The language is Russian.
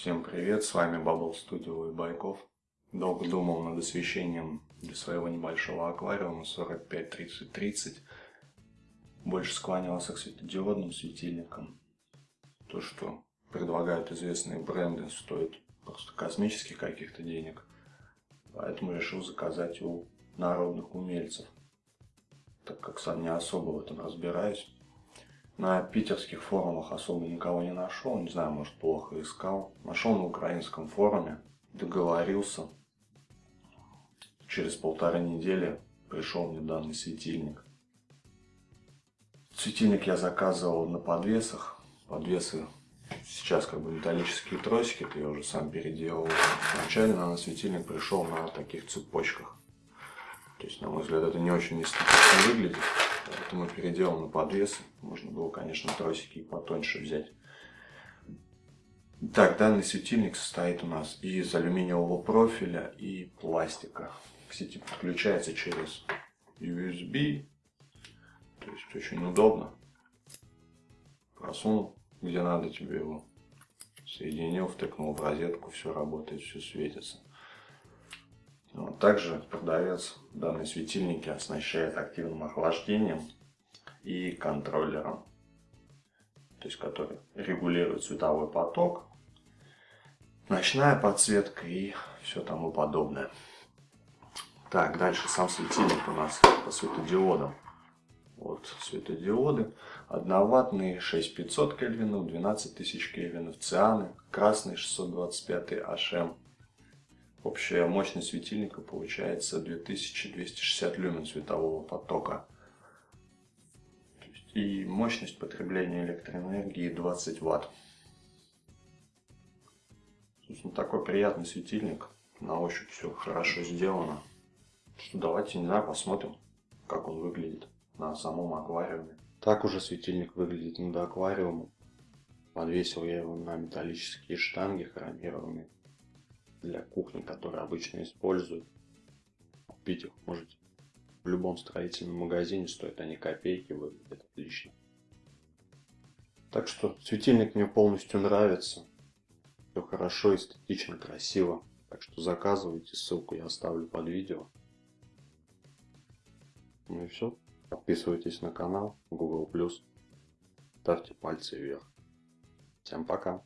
Всем привет, с вами Bubble Studio и Байков. Долго думал над освещением для своего небольшого аквариума 45-30-30. Больше склонялся к светодиодным светильникам. То, что предлагают известные бренды, стоит просто космических каких-то денег. Поэтому решил заказать у народных умельцев. Так как сам не особо в этом разбираюсь. На питерских форумах особо никого не нашел, не знаю, может плохо искал. Нашел на украинском форуме, договорился. Через полторы недели пришел мне данный светильник. Светильник я заказывал на подвесах. Подвесы сейчас как бы металлические тросики, это я уже сам переделал. Вначале на светильник пришел на таких цепочках. То есть, на мой взгляд, это не очень эстетично выглядит. Поэтому переделал на подвесы. Можно было, конечно, тросики и потоньше взять. Так, данный светильник состоит у нас из алюминиевого профиля и пластика. К сети подключается через USB. То есть очень удобно. Просунул, где надо тебе его. Соединил, втыкнул в розетку, все работает, все светится. Также продавец данные светильники оснащает активным охлаждением и контроллером, то есть который регулирует световой поток, ночная подсветка и все тому подобное. Так, дальше сам светильник у нас по светодиодам. Вот светодиоды. Одноватные 6500 кельвинов, 12000 кельвинов, цианы, красный 625 HM Общая мощность светильника получается 2260 люмен светового потока. И мощность потребления электроэнергии 20 ватт. Собственно, такой приятный светильник. На ощупь все хорошо сделано. Что, давайте, не знаю, посмотрим, как он выглядит на самом аквариуме. Так уже светильник выглядит над аквариумом. Подвесил я его на металлические штанги хромированные для кухни, которые обычно используют. Купить их можете в любом строительном магазине, стоят они копейки, выглядят отлично. Так что светильник мне полностью нравится. Все хорошо, эстетично, красиво. Так что заказывайте, ссылку я оставлю под видео. Ну и все. Подписывайтесь на канал Google+. Ставьте пальцы вверх. Всем пока.